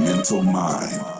mental mind.